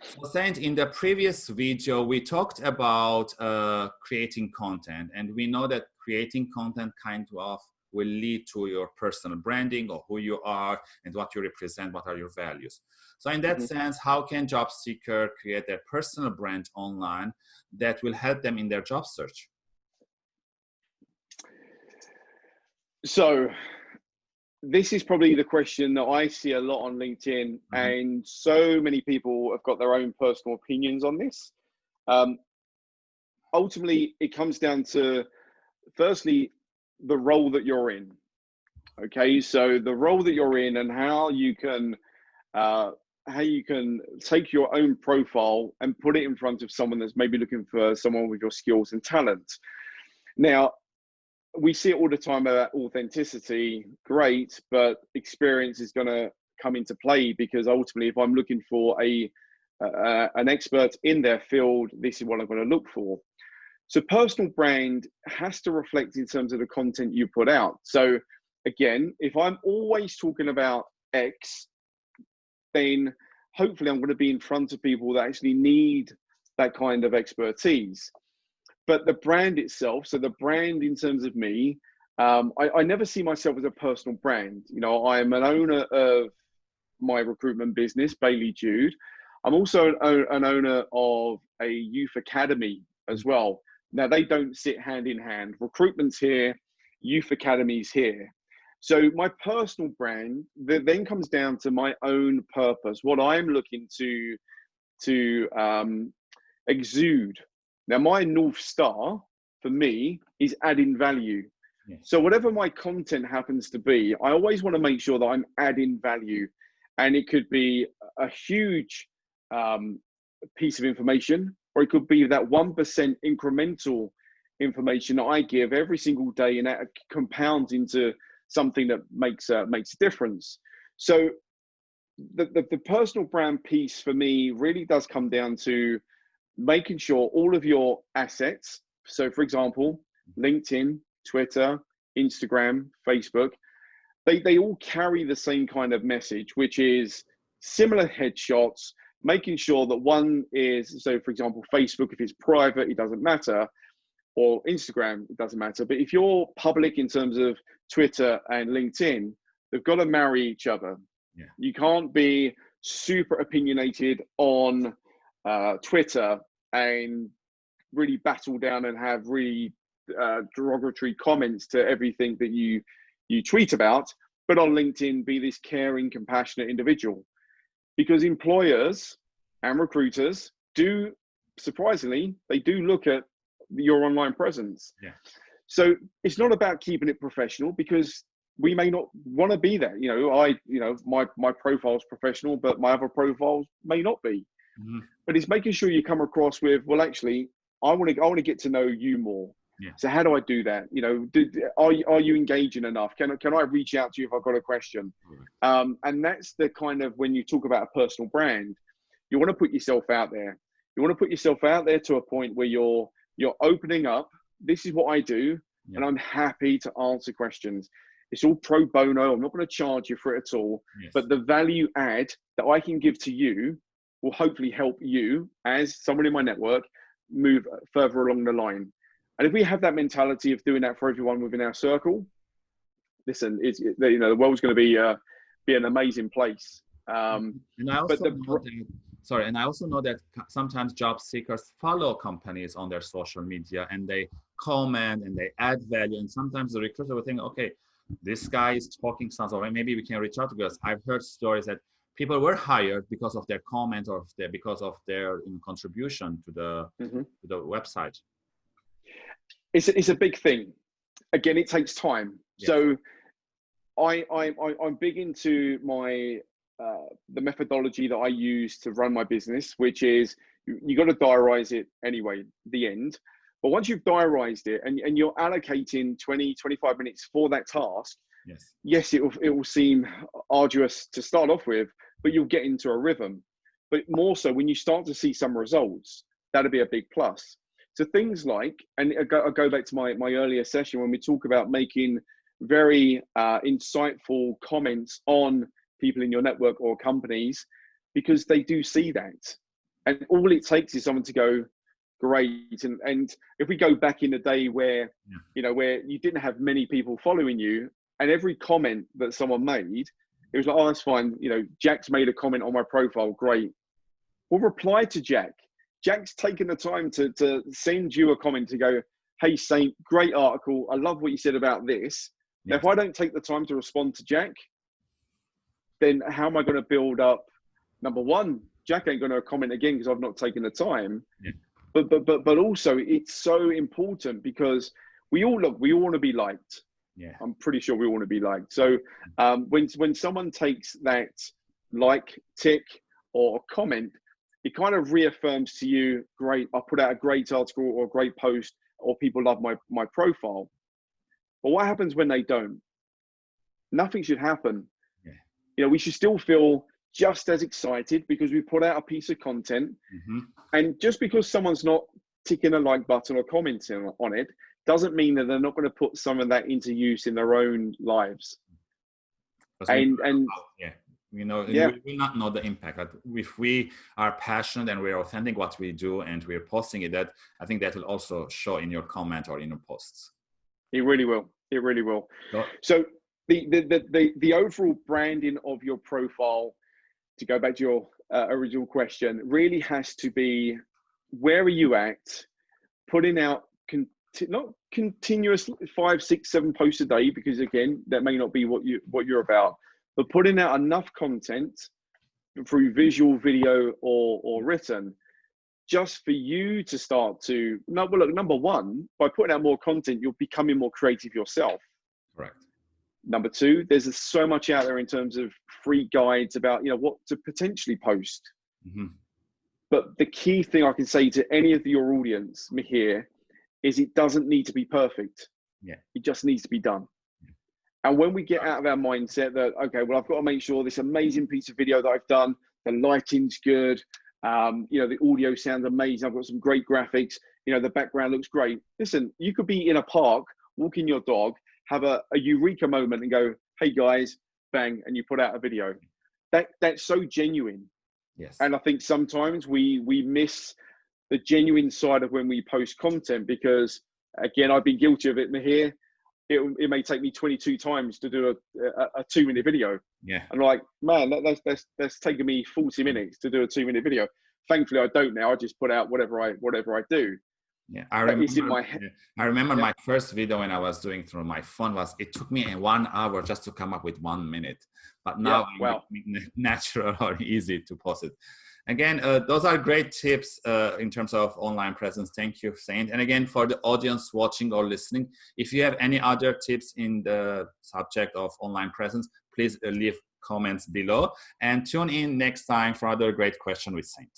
So, Saint, in the previous video, we talked about uh, creating content, and we know that creating content kind of will lead to your personal branding or who you are and what you represent, what are your values. So in that mm -hmm. sense, how can job seeker create their personal brand online that will help them in their job search? So this is probably the question that I see a lot on LinkedIn, mm -hmm. and so many people have got their own personal opinions on this. Um, ultimately, it comes down to firstly the role that you're in. Okay, so the role that you're in and how you can uh, how you can take your own profile and put it in front of someone that's maybe looking for someone with your skills and talent. Now, we see it all the time about authenticity, great, but experience is going to come into play because ultimately, if I'm looking for a uh, an expert in their field, this is what I'm going to look for. So personal brand has to reflect in terms of the content you put out. So again, if I'm always talking about X, then hopefully I'm going to be in front of people that actually need that kind of expertise. But the brand itself, so the brand in terms of me, um, I, I never see myself as a personal brand. You know, I'm an owner of my recruitment business, Bailey Jude. I'm also an, an owner of a youth academy as well. Now, they don't sit hand in hand. Recruitment's here, youth academies here. So my personal brand then comes down to my own purpose, what I'm looking to to um, exude. Now, my north star for me is adding value. Yes. So whatever my content happens to be, I always want to make sure that I'm adding value, and it could be a huge um, piece of information or it could be that 1% incremental information that I give every single day and that compounds into something that makes a, makes a difference. So the, the, the personal brand piece for me really does come down to making sure all of your assets, so for example, LinkedIn, Twitter, Instagram, Facebook, they, they all carry the same kind of message, which is similar headshots, making sure that one is so for example facebook if it's private it doesn't matter or instagram it doesn't matter but if you're public in terms of twitter and linkedin they've got to marry each other yeah. you can't be super opinionated on uh, twitter and really battle down and have really uh, derogatory comments to everything that you you tweet about but on linkedin be this caring compassionate individual. Because employers and recruiters do surprisingly they do look at your online presence. Yeah. So it's not about keeping it professional because we may not want to be there. You know i you know my my profile's professional but my other profiles may not be mm-hmm. but it's making sure you come across with well actually i want to i want to get to know you more yeah. So how do I do that? You know, do, are you, are you engaging enough? Can can I reach out to you if I've got a question? Um, and that's the kind of when you talk about a personal brand, you want to put yourself out there. You want to put yourself out there to a point where you're you're opening up. This is what I do, yeah. and I'm happy to answer questions. It's all pro bono. I'm not going to charge you for it at all. Yes. But the value add that I can give to you will hopefully help you as someone in my network move further along the line. And if we have that mentality of doing that for everyone within our circle, listen, it's, it, you know, the world's going to be uh, be an amazing place. Um, and I also but the, know that, sorry, and I also know that sometimes job seekers follow companies on their social media and they comment and they add value. And sometimes the recruiter will think, okay, this guy is talking sounds or maybe we can reach out to us. I've heard stories that people were hired because of their comment or their, because of their contribution to the mm -hmm. to the website it's a, it's a big thing. Again, it takes time. So I, I, I am big into my uh, the methodology that I use to run my business, which is you, you got to diarize it anyway, the end. But once you've diarized it and, and you're allocating 20, 25 minutes for that task, yes, yes it, will, it will seem arduous to start off with, but you'll get into a rhythm. But more so when you start to see some results, that'll be a big plus. So things like, and I go, go back to my, my earlier session when we talk about making very uh, insightful comments on people in your network or companies, because they do see that. And all it takes is someone to go, great. And and if we go back in the day where, Yeah. you know, where you didn't have many people following you, and every comment that someone made, it was like, oh, that's fine. You know, Jack's made a comment on my profile, great. We'll reply to Jack. Jack's taken the time to to send you a comment to go, hey Saint, great article. I love what you said about this. Now, if I don't take the time to respond to Jack, then how am I going to build up? Number one, Jack ain't going to comment again because I've not taken the time. Yeah. But but but but also, it's so important because we all look. We all want to be liked. Yeah. I'm pretty sure we want to be liked. So um, when when someone takes that like tick or comment, it kind of reaffirms to you, great, I put out a great article or a great post, or people love my my profile. But what happens when they don't? Nothing should happen. Yeah. You know, we should still feel just as excited because we put out a piece of content, Mhm. and just because someone's not ticking a like button or commenting on it doesn't mean that they're not going to put some of that into use in their own lives. And and yeah you know Yeah. we not know the impact but if we are passionate and we're authentic what we do and we're posting it that i think that will also show in your comment or in your posts it really will. It really will. So- So the the the the, the overall branding of your profile, to go back to your uh, original question, really has to be where are you at? Putting out conti- not continuous five, six, seven posts a day because again that may not be what you what you're about, but putting out enough content through visual, video, or or written just for you to start to no well look number one by putting out more content you're becoming more creative yourself. Correct. Number two there's so much out there in terms of free guides about you know what to potentially post. Mhm. but the key thing i can say to any of your audience here is it doesn't need to be perfect. Yeah. it just needs to be done. And when we get out of our mindset that okay well i've got to make sure this amazing piece of video that i've done the lighting's good um, you know the audio sounds amazing i've got some great graphics you know the background looks great. Listen you could be in a park walking your dog have a, a eureka moment and go hey guys bang and you put out a video. That that's so genuine. Yes. And i think sometimes we we miss the genuine side of when we post content because again i've been guilty of it here it, it may take me 22 times to do a, a, a two minute video. Yeah. And like man that, that's that's that's taken me 40 minutes to do a two minute video. Thankfully i don't now. I just put out whatever i whatever i do. Yeah i remember my i remember Yeah. my first video when i was doing through my phone was it took me one hour just to come up with one minute. But now Yeah, it's natural or easy to post it again uh, those are great tips uh, in terms of online presence. Thank you saint. And again for the audience watching or listening if you have any other tips in the subject of online presence please uh, leave comments below. And tune in next time for other great question with saint